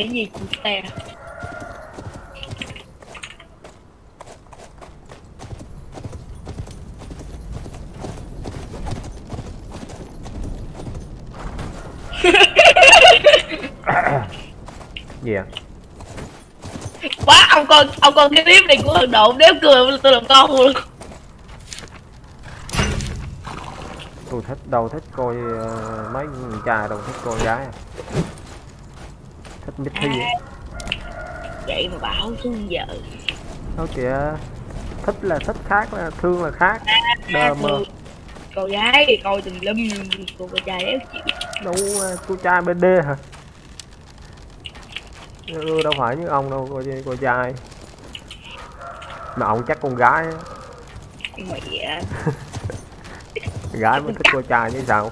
cái gì cute gì à quá ông coi ông coi cái clip này của thằng độ nếu cười tôi làm con luôn. Tôi thích đâu thích coi uh, mấy con trai đâu thích coi gái. à. Thích Mitty à. vậy mà bảo xuống giờ. Thôi kìa. Thích là thích khác là thương là khác. Đờ mờ. cô gái thì coi từng lum cô con trai đéo chịu. Đâu uh, cô trai BD hả? Ừ, đâu phải như ông đâu coi coi trai. Mà ông chắc con gái mẹ. À, gái mới thích cô trai chứ sao?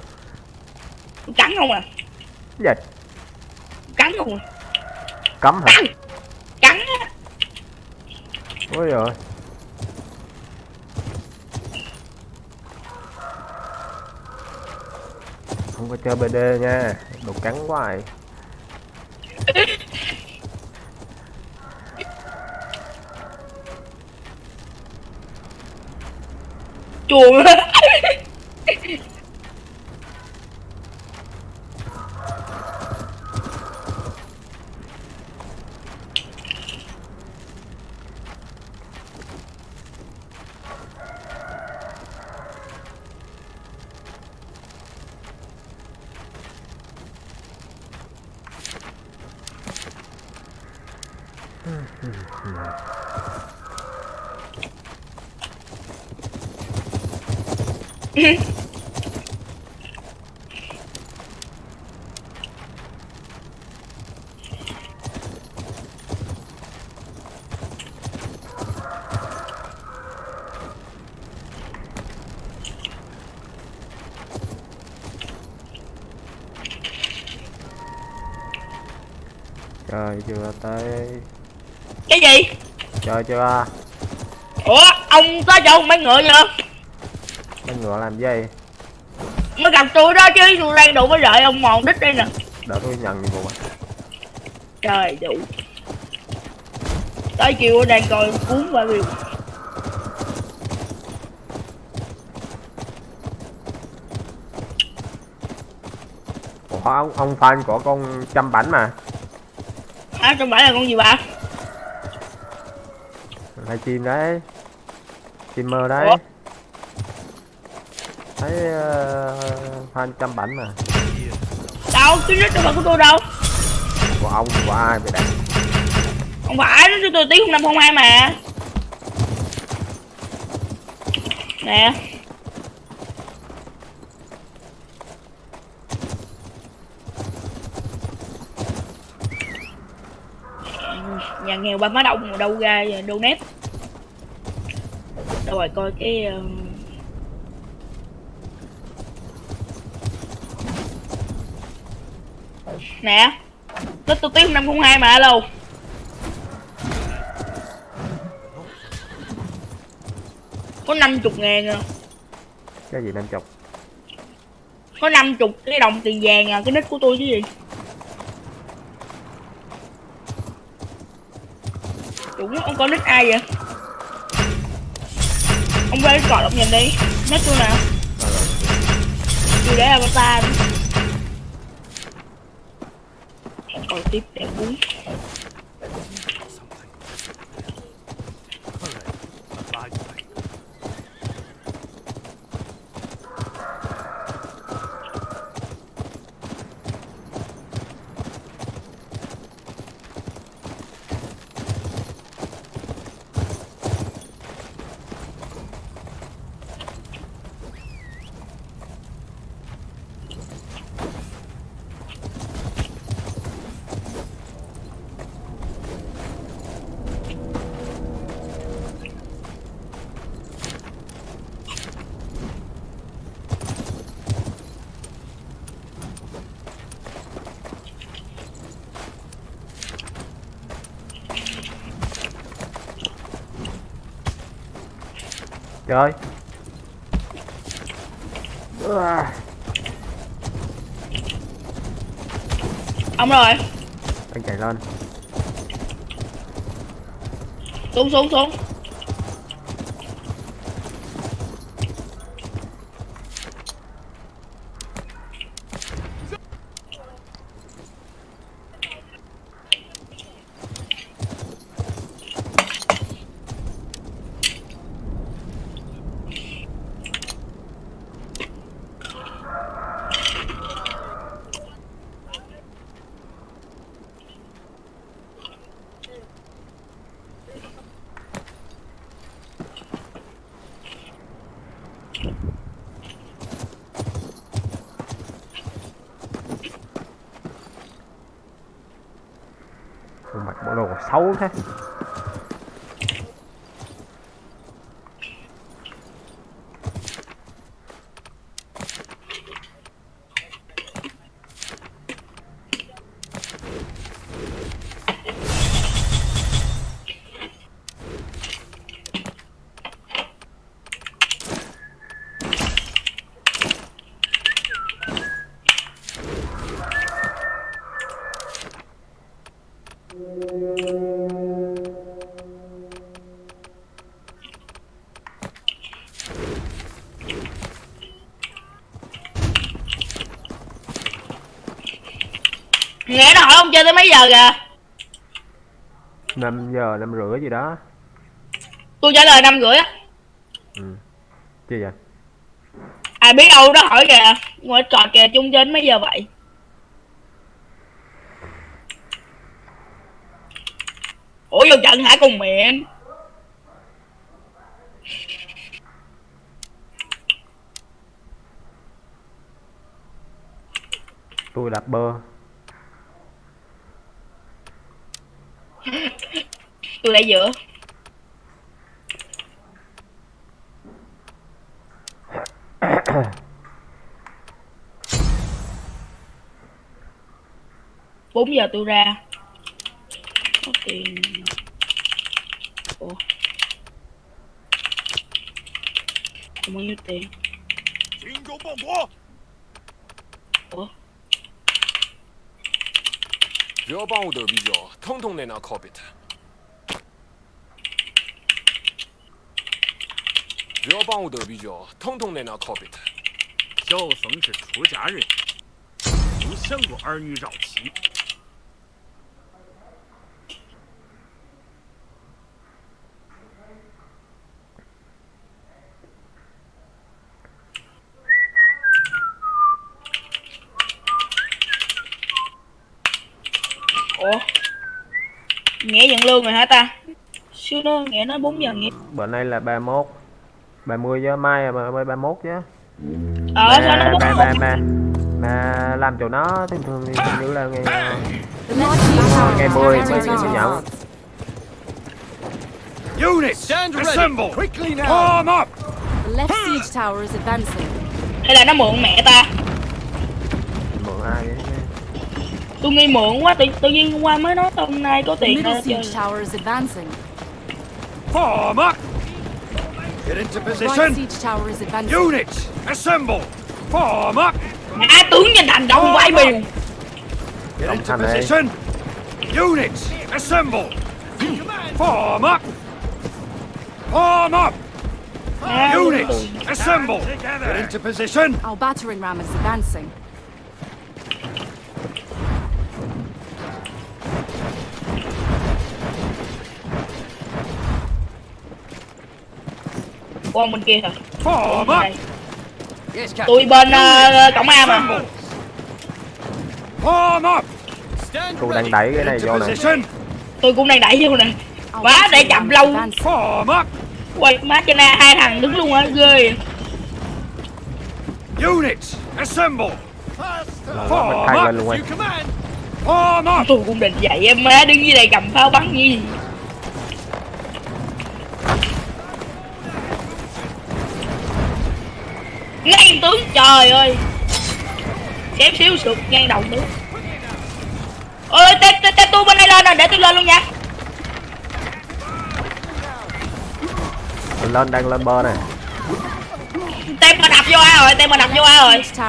Cắn không à? Cái gì cắn không à cấm hả? Cắn á. Ôi rồi không có chơi BD nha. Đồ cắn quá rồi chuồng chơi chưa tới. Cái gì? Chơi chưa? Ủa ông tới chỗ mấy ngựa chưa mấy ngựa làm gì? Mới gặp tôi đó chứ tôi đang đủ mới đợi ông mòn đít đây nè. Đợi tôi nhận nhiệm vụ à? Trời đủ. Tới chiều đang coi cuốn và review Ủa, ông ông fan của con chăm bảnh mà à trong phải là con gì bà? Hay chim đấy. Chim mơ đấy. Ủa? thấy uh, fan chăm bảnh mà. Đâu? Cái đít đâu phải của tôi đâu? Của ông của ai vậy đây không phải nó cho tôi tiếng năm không hai mà. Nè nhà nghèo ba má đông mà đâu ra đâu nét đâu rồi coi cái ờ, nè nó tôi tiếng năm không hai mà alo. Có 50 ngàn à. Cái gì năm chục? Có 50 cái đồng tiền vàng à cái nick của tôi chứ gì đúng ông có nick ai vậy? Ông quay cái cọt ông nhìn đi. Nick tôi nào? Tôi để avatar đi. Còn tiếp để cuốn trời Ua, ông rồi. Đang chạy lên. Xuống xuống xuống Ôi, mặt bộ đồ tới mấy giờ kìa? 5 giờ năm rưỡi gì đó. Tôi trả lời năm rưỡi á. Ừ. chi vậy? Ai biết đâu đó hỏi kìa. Ngồi trò kìa chung trên mấy giờ vậy? Ủa vô trận hả cùng miệng tôi đạp bơ tôi lại giữa bốn giờ tôi ra. Có tiền. Ủa? Không bao nhiêu tiền. 不要帮我得啤酒，统统在那 copy 只要帮我得啤酒，统统在那 copy 萧僧是出家人，没想过儿女绕膝。Lương rồi hả ta xíu nữa nghĩa nói 4 giờ nghĩa bữa nay là 31 30 chứ mai là mới 31 chứ ờ sao nó mà, bốn mà, mà, mà, mà làm chỗ nó thường thường thì hình như là ngày tower ngày is 10 mới, mới nhận. Units, Stand ready. assemble. Quickly now. Form up. The left siege tower is advancing. hay là nó mượn mẹ ta mượn ai vậy tôi nghi mượn quá tự, tự nhiên hôm qua mới nói hôm nay có The tiền is advancing. Form up. Get into position. right siege tower is advancing. Units, assemble. Form up. ngã tướng trên thành đông quay biển Get into position. Units, assemble. Form up. Form up. Units, assemble. Get into position. Our battering ram is advancing. Qua bên kia Captain. tôi bên ờ, cổng A mà. Tôi đang đẩy cái này vô này position. tôi cũng đang đẩy vô nè. Quá, để chậm lâu. quay má trên A hai thằng đứng luôn á ghê. Units, assemble. Form up. tôi cũng định dậy em má đứng dưới đây cầm pháo bắn gì ngang tướng trời ơi. Xém xíu sụt ngang đầu tướng ơi tê tê tê tôi bên đây lên rồi để tôi lên luôn nha. Mình lên đang lên bơ này. Tem mà đập vô A rồi tem mà đập vô A rồi. Ram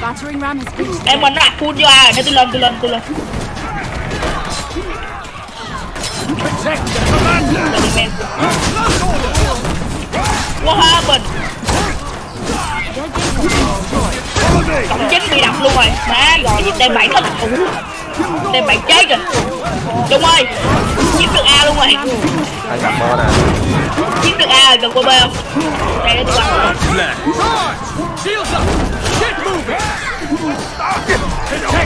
has reached the tem mình nó đập full vô A rồi để tôi lên tôi lên tôi lên. Là bị Cộng chín bị đập luôn rồi. Má rồi gì tem bảy hết Tem bảy chết rồi. Trung ơi Chiếm được A luôn rồi. Anh gặp mơ nè? Chiếm được A rồi cần qua B không? Đây để tôi bắn!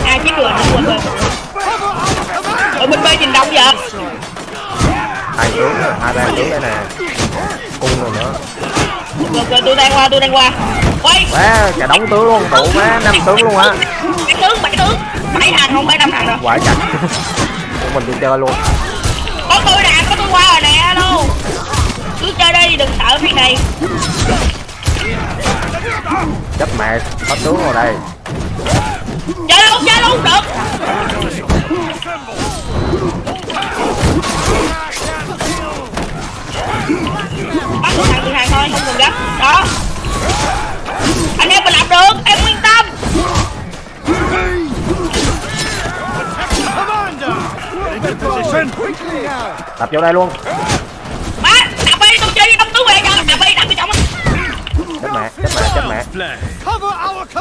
A chiếm được rồi nó qua B Ở bên B nhìn đông vậy? Hai tướng hai ba tướng đây nè. Cung rồi nữa tôi đang qua tôi đang qua. Quay má cả đống tướng luôn tụ má năm tướng luôn á. Bảy tướng bảy tướng. Bảy thằng không bảy năm thằng đâu quải chặt. Của mình đi chơi luôn. Có tôi nè có tôi qua rồi nè alo. Cứ chơi đi đừng sợ phi này. Chấp mẹ bắt tướng vào đây. Chơi luôn chơi luôn được Từ thằng thôi không cần gấp. Đó. Anh em mình làm được em yên tâm. Tập vô đây luôn. Má đập đi tôi chơi đấm tướng về cho Đập đi đập đi trọng chết mẹ chết mẹ chết mẹ.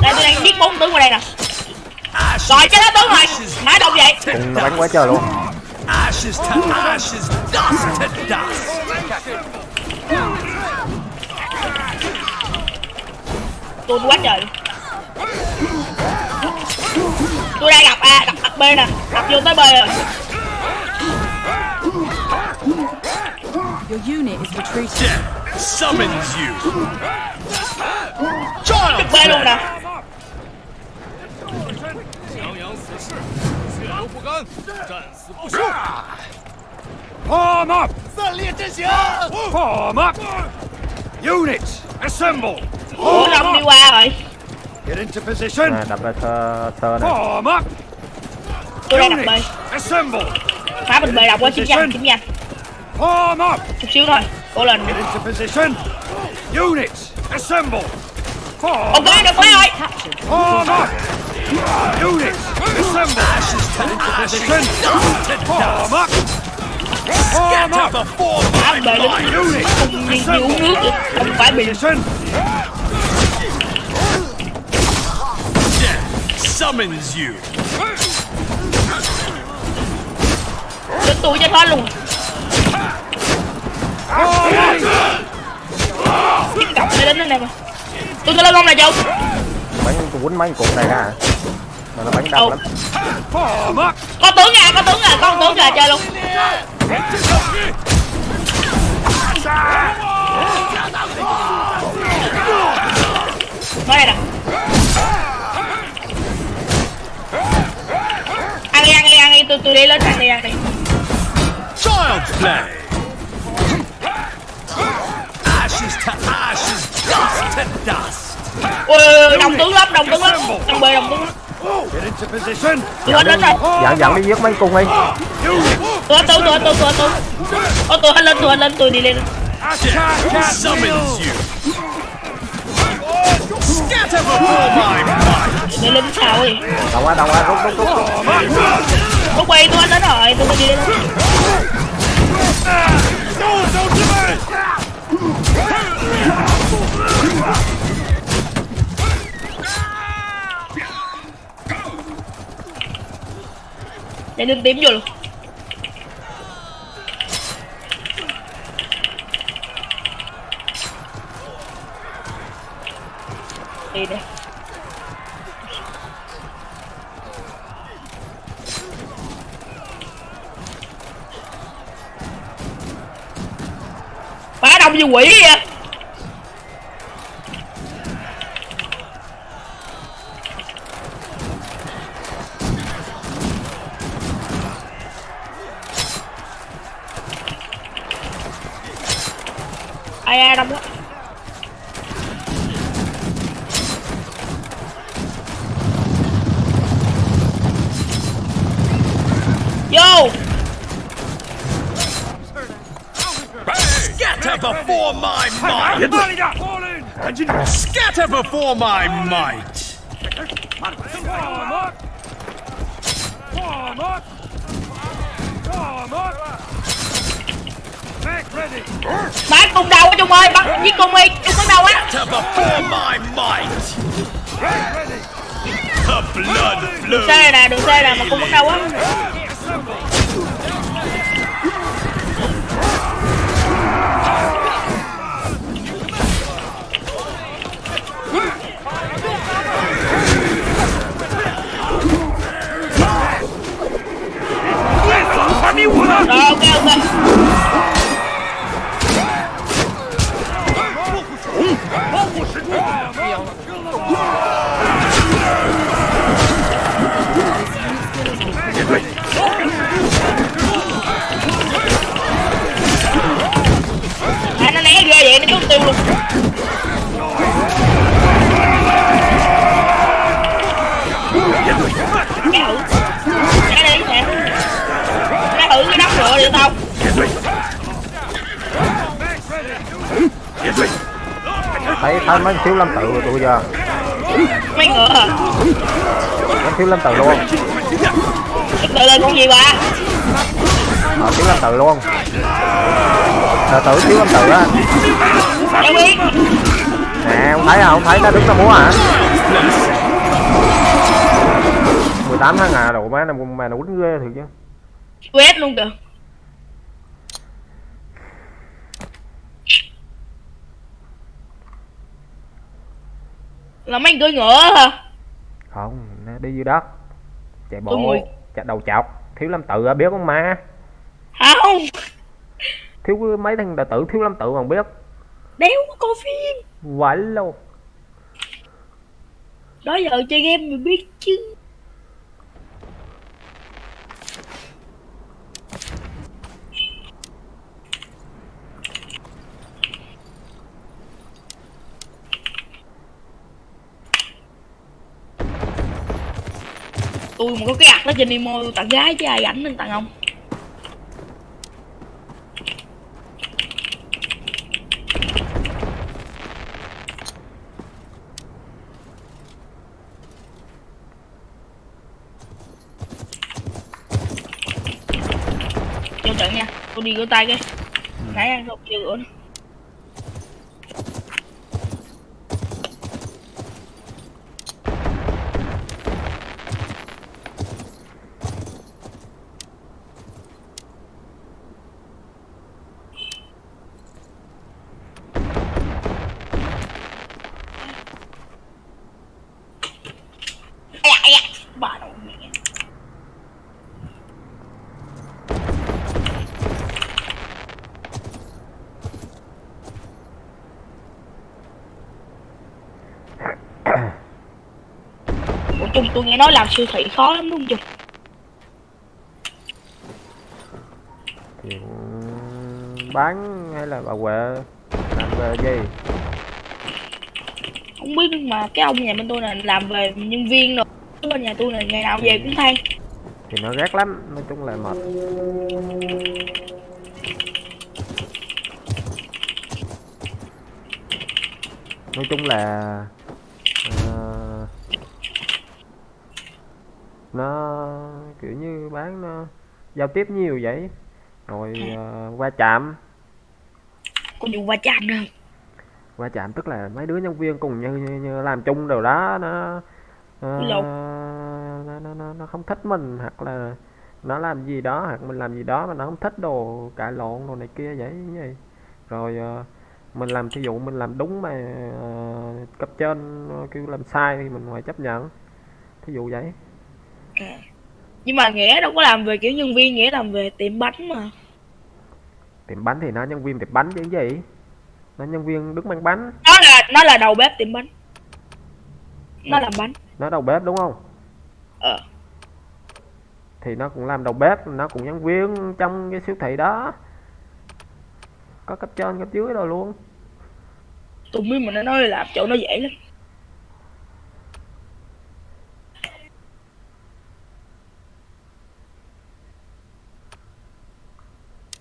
Đây tôi đang giết bốn tướng vào đây nè. Rồi chơi đó tướng rồi. Má đâu vậy. Cùng nó bắn quá trời luôn. Ashes to ashes, dust to dust. Tôi quá trời tôi đang gặp a gặp, gặp b nè gặp vô tới b rồi Your unit is retreating. Death summons you. gặp Child's b luôn nè Form up! Form up! Units, assemble! Ủa đông đi qua rồi Get into position! nè đập ra thơ thơ nè Form up! tôi đang gặp b assemble! phá bên b đọc qua chiếm nhanh chiếm nhanh Form up! chút xíu thôi cố lên Get into position! Units, assemble! Form ok được quá rồi. Form up! Units, assemble! Get into position! Form up! Form up! phá bên b Units, không đi uống nước không phải bị summons you! đến tôi cho thoát luôn. Chiếm cọc này đến đây nè tôi sẽ lên không là châu bắn tôi quýnh mấy cục này ra mà nó bắn đông lắm. Có tướng à có tướng à con tướng à chơi luôn. Đây nè tôi, tôi ăn đi, ăn đi Child's play! Ashes to ashes, dust to dust! Ôi, đồng tướng lắm, đồng tướng lắm. Đồng bề, đồng tướng lắm! Tôi hết lên rồi. Dẫn dẫn đi giết mấy cung đi. Tôi tôi, tôi tôi, tôi tôi Ôi, tôi hết lên, tôi hết lên, tôi đi lên! Đi lên sao đi đâu quá đâu quá rút rút rút Lúc quay tôi hết đến rồi, tôi đi lên Để lên tím vô luôn Đi đây. Phá Before my might! Form up! Form up! Form up! bắn cung đầu á trung ơi bắn giết cung đi trung bắn đầu á To before my might. The blood đường xe nè đường xe nè mà cung bắn đầu á thấy thấy mấy thiếu lâm tự tôi giờ mấy ngựa à mấy thiếu lâm tự luôn. Tự là con gì bà? Ờ thiếu lâm tự luôn. Tự tử thiếu lâm tự á. Đâu biết. Nè không thấy à không thấy nó đứng nó múa hả 18 tháng à đồ má năm mà nó quýnh ghê thiệt chứ. Quét luôn kìa là mấy cưỡi ngựa hả? Không nó đi dưới đất chạy bộ ngồi- chạy đầu chọc. Thiếu lâm tự á biết không ma? Không? Thiếu mấy thằng đệ tử thiếu lâm tự còn biết. Đéo có coi phim. Quẩy luôn. Đó giờ chơi game mình biết chứ tôi mà có cái ạc đó trên đi tôi tặng gái chứ ai ảnh nên tặng ông. Cho trận nha, tôi đi rửa tay cái. Nãy ăn không chưa rửa? nữa Ây da, ây da, bà nội mẹ Ủa Trung tôi nghe nói làm siêu thị khó lắm đúng không Trung? bán hay là bà huệ? Làm về gì? Không biết nhưng mà cái ông nhà bên tôi là làm về nhân viên rồi. Bên nhà tôi là ngày nào về cũng than thì nó ghét lắm nói chung là mệt. Nói chung là nó kiểu như bán nó giao tiếp nhiều vậy. Rồi ờ, va chạm Có vụ va chạm đâu va chạm tức là mấy đứa nhân viên cùng như, như, như làm chung đều đó nó Lộn. nó, nó, nó, nó không thích mình hoặc là nó làm gì đó hoặc mình làm gì đó mà nó không thích đồ cãi lộn đồ này kia vậy như vậy. Rồi ờ, mình làm thí dụ mình làm đúng mà ờ, cấp trên kêu làm sai thì mình phải chấp nhận. Thí dụ vậy Nhưng mà Nghĩa đâu có làm về kiểu nhân viên Nghĩa làm về tiệm bánh mà. Tiệm bánh thì nó nhân viên tiệm bánh chứ gì? Nó nhân viên đứng mang bánh. Nó là nó là đầu bếp tiệm bánh. Nó làm bánh. Nó đầu bếp đúng không? Ờ. Thì nó cũng làm đầu bếp nó cũng nhân viên trong cái siêu thị đó. Có cấp trên cấp dưới rồi luôn. Tôi biết mà nó nói là làm chỗ nó dễ lắm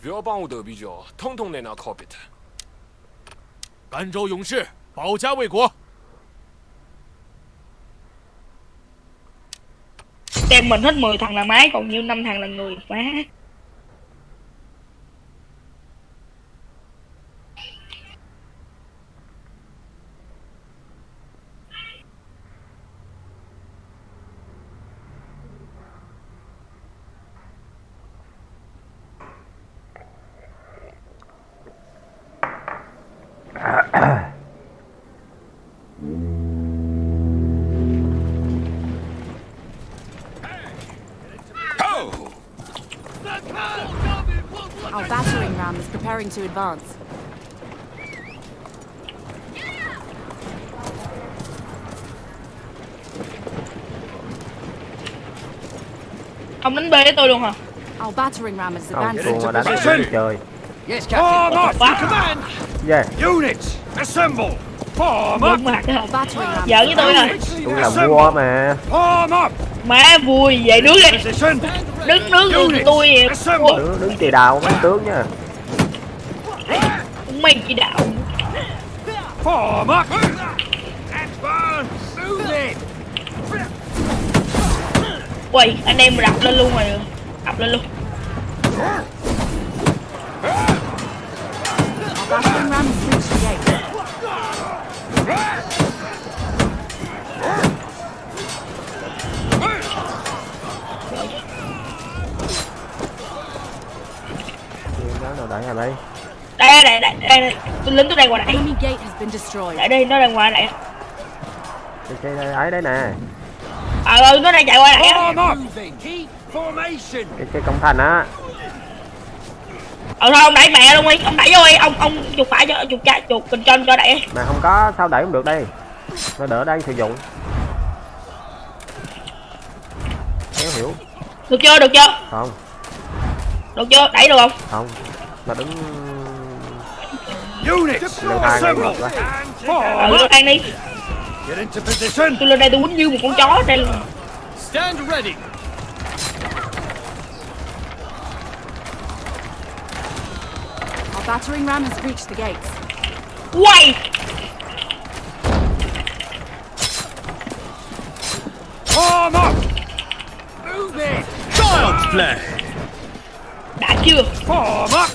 不要帮我得比较，统统在那 copy 它。甘州勇士保家卫国， Tem mình hết 10 thằng là máy Còn nhiêu năm thằng là người Má Preparing to advance. ông đánh bê với tôi luôn hả Our battering ram is advancing. mà đánh chơi Yes, Captain. Form up! What? Command! yeah Units, assemble! Form up! mặt giỡn với tôi hả tôi là vua mà Form up! má vui vậy đứng đi đứng đứng tôi Assemble! đứng đứng chì đào mấy tướng nha mày chỉ đạo Form up! Advance! Move anh em đập lên luôn rồi đập lên luôn đó nào đẩy vào đây đây đây đây đây, đây. tôi lính tôi đang đây. Been destroyed. lại đây nó đang qua đây. Cái cái cái ấy đấy nè. Ờ ừ, nó đang chạy qua đây formation! cái cái công thành á. Ờ thôi ông đẩy mẹ luôn đi. Ông đẩy vô đi. Ông ông chuột phải cho chuột cha chuột cần chân cho đẩy mà không có sao đẩy không được đây. Nó đỡ đây sử dụng. Kéo hiểu. Được chưa được chưa? Không. Được chưa? Đẩy được không? Không. Mà đứng Units, leo thang ngay assemble! được quá And ừ form up! Get into position! tôi lên đây tôi quýnh như một con chó đây Stand ready. Our battering ram has reached the gates. quay Form up! Move it! Child's play! đã chưa Form up!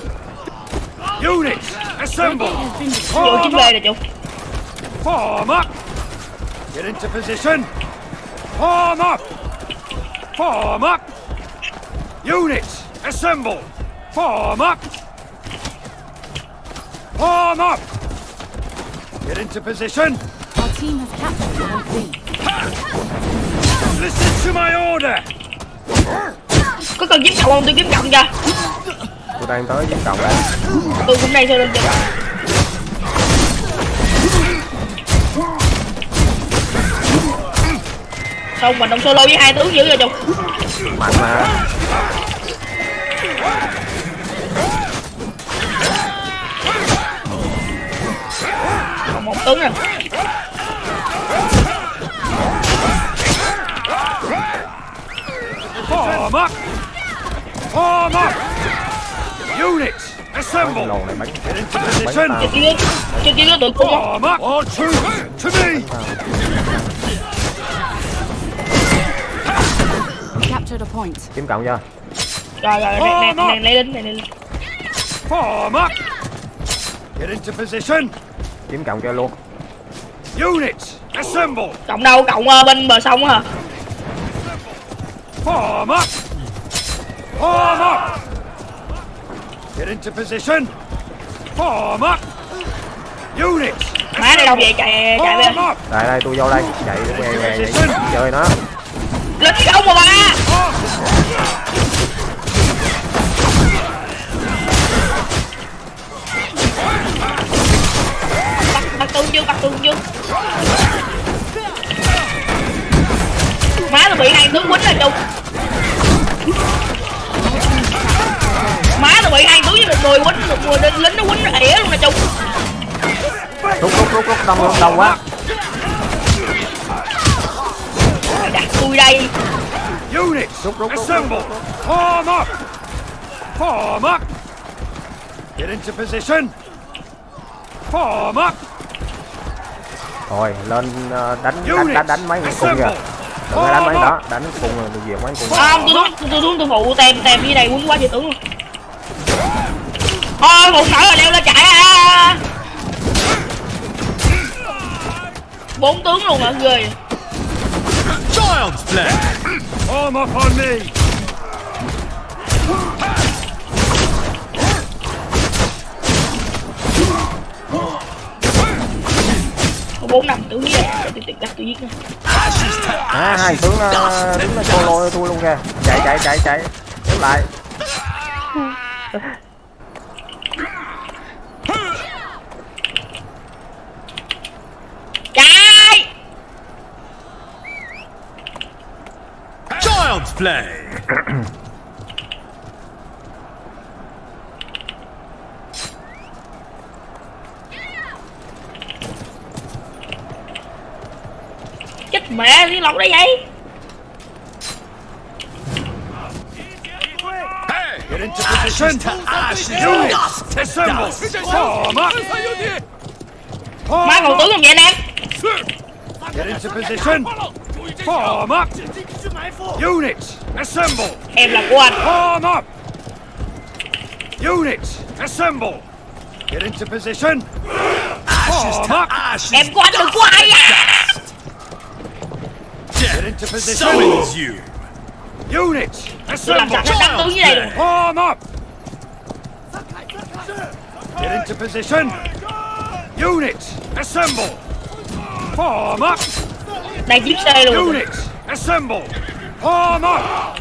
Units, Gate assemble! has been destroyed. vô Form up! về rồi chú Form up! Get into position! Form up! Form up! Units, assemble! Form up! Form up! Get into position! Our team has captured the whole Listen to my order! có cần kiếm cộng không tôi kiếm cộng cho tôi đang tới với cộng đây. Tôi cũng đang thôi lên cho không mình đồng solo với hai tướng dữ rồi chú mạnh mà. Còn một tướng rồi Form up! Form up! Units, assemble! Get into position! không Form up! All troops, to me! Captured a point. kiếm cộng chưa rồi rồi này này này lấy lính này lấy lính Form up! Get into position! kiếm cộng cho luôn Units, assemble! cộng đâu cộng ờ, bên bờ sông hả Form up! Form up! Get into position! Form up! Units, má đây đâu? Vậy chạy chạy về up! đây đây tôi vô đây. Chạy què vậy chơi nó. Lính không mà ba bắt bắt tướng chưa bắt tướng chưa má tôi bị hai tướng quýnh rồi chung má tôi bị hai tướng với một người quýnh một người lính lính nó quýnh ỉa luôn nè chung rút rút rút rút đông đông đông quá đặt tôi đây Units, Rút, rút, rút, assemble! Form up! Form up! Get into position! Form up! rồi lên ờ, đánh đánh đánh, đánh mấy con cung kìa đừng có đánh mấy đó đánh cung rồi tôi diệt mấy cung không tôi xuống tôi xuống tôi phụ tem tem dưới đây quýnh quá trời tướng luôn thôi một nở rồi leo lên chạy à. Bốn tướng luôn hả? Ghê. Child's play! Form up on me! có bốn năm tướng để tôi tìm cách tôi giết à hai tướng ờ, đứng là solo tôi luôn kìa. Chạy chạy chạy chạy. Đứng lại play. chết mẹ liên lọc đây vậy Get into position. Units, assemble. Form up. má còn tướng không vậy anh em Get into position. Form up. Units, assemble. em là của anh Form up. Units, assemble. Get into position. Form up. em của anh đừng của ai à Get into position. you. Units, tôi làm assemble. sạch nó đắp tướng dưới đây rồi Form up. Get into position. Units, assemble. Form up. đang chiếm xe luôn Units, assemble. Form up.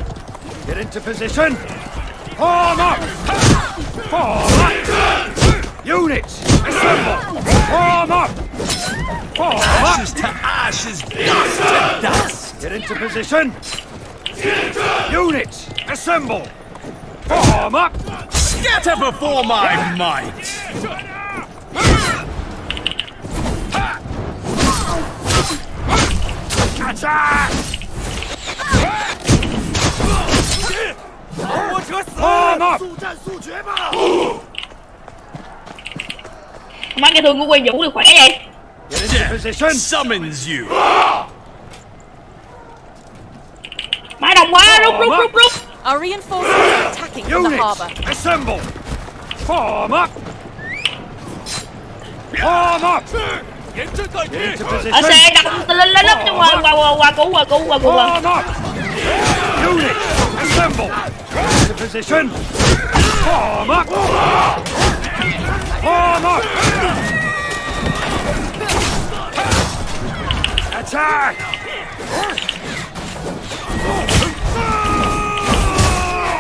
Get into position. Form up. Form up. Units, assemble. Form up. Form up. Ashes to ashes, dust to dust. Get into position. Units, assemble. Form up. Scatter before my might. Attack! Form up. má cái thương của quen vũ thì khỏe vậy position. Summons you. má đông quá rút rút rút rút Our reinforcements are attacking from the Units, harbour. assemble. Form up. Form up. Ở xe đông lên lên lấp chung rồi qua qua qua cứu qua cứu qua cứu qua Form up. Units, assemble. Get into position. Form up. Form up. Attack.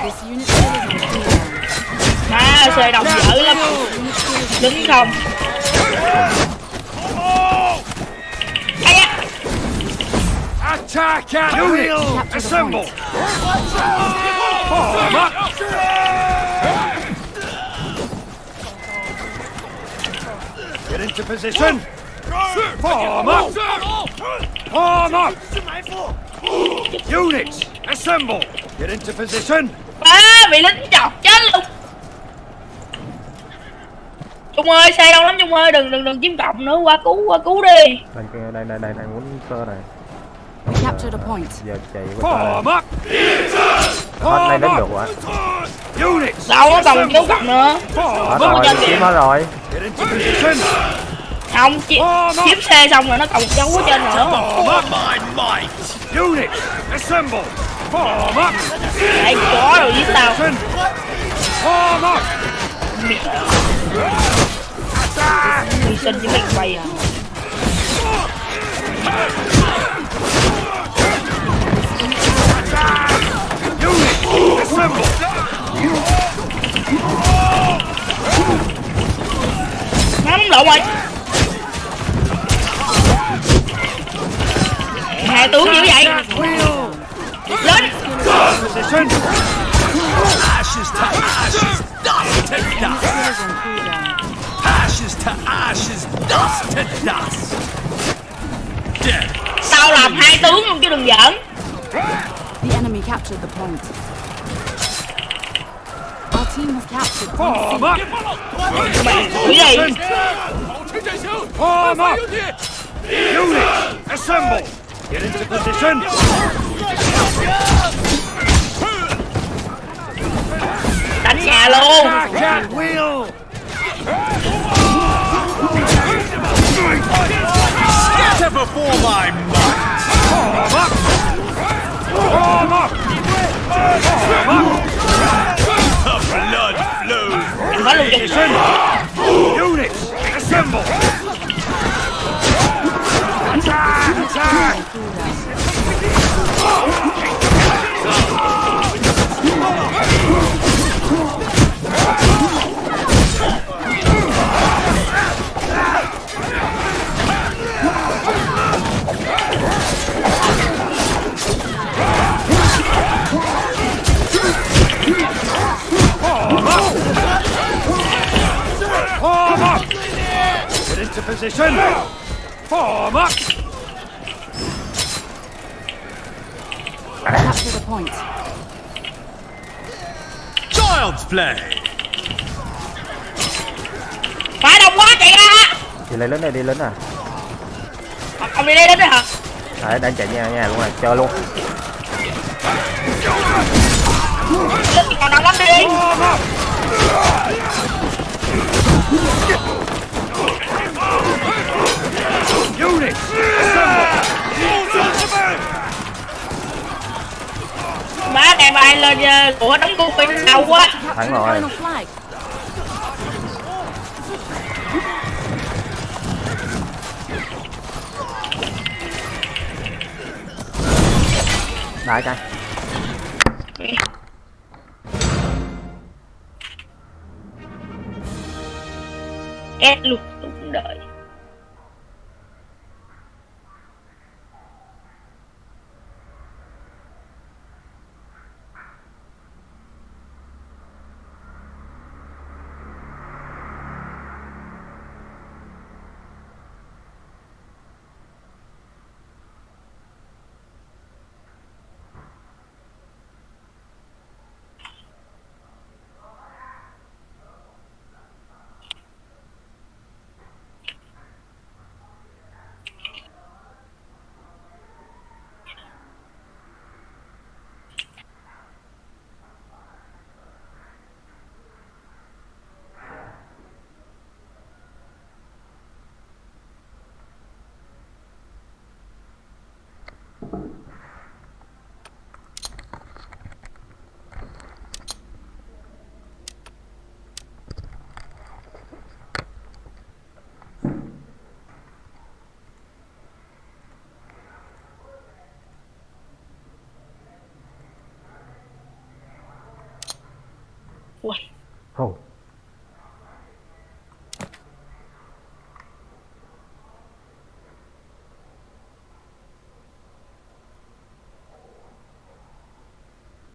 This unit still is on cooldown. má xe đông dở lắm đứng không Attack at Units, assemble. Form up. Get into position. Form up. Form up. Units, assemble. Get into position. má bị lính chọc chết luôn Trung ơi xe đông lắm Trung ơi đừng đừng đừng chiếm cộng nữa qua cứu qua cứu đi đây đây đây đây, đây muốn sơ này. Giờ chạy qua up. hết này Form đến được quá Units, đâu có còn cứu cộng nữa hết rồi chiếm hết rồi không chi chiếm xe xong rồi nó còn dấu ở trên nữa. Units, assemble. Form up. để chó rồi với tao. Form up. Attack. hy sinh với mình quay à Units, assemble. má lộn rồi hai tướng dữ vậy lên Position. Ashes to ashes, dust to dust. Ashes to ashes, dust to dust. Tao làm hai tướng luôn chứ đừng giỡn enemy captured the point. Our team has captured point oh, Form up. mày Form oh, up. Units, assemble. Get into position. đánh nhà luôn flows. đừng có luôn cho Position. Units, assemble. Attack. Attack. Position. Form up. Capture the point. Child's play. Phải đông quá chạy ra đi lấy lính này đi lính à Ông- đi đây đến đấy hả đấy đang chạy nhà nhà luôn rồi chơi luôn Còn nặng lắm đi Má ngày mai lên ờ, của đóng cung phi đau quá. Thắng rồi. đá cái Ép luôn đúng đợi Ui Ồ,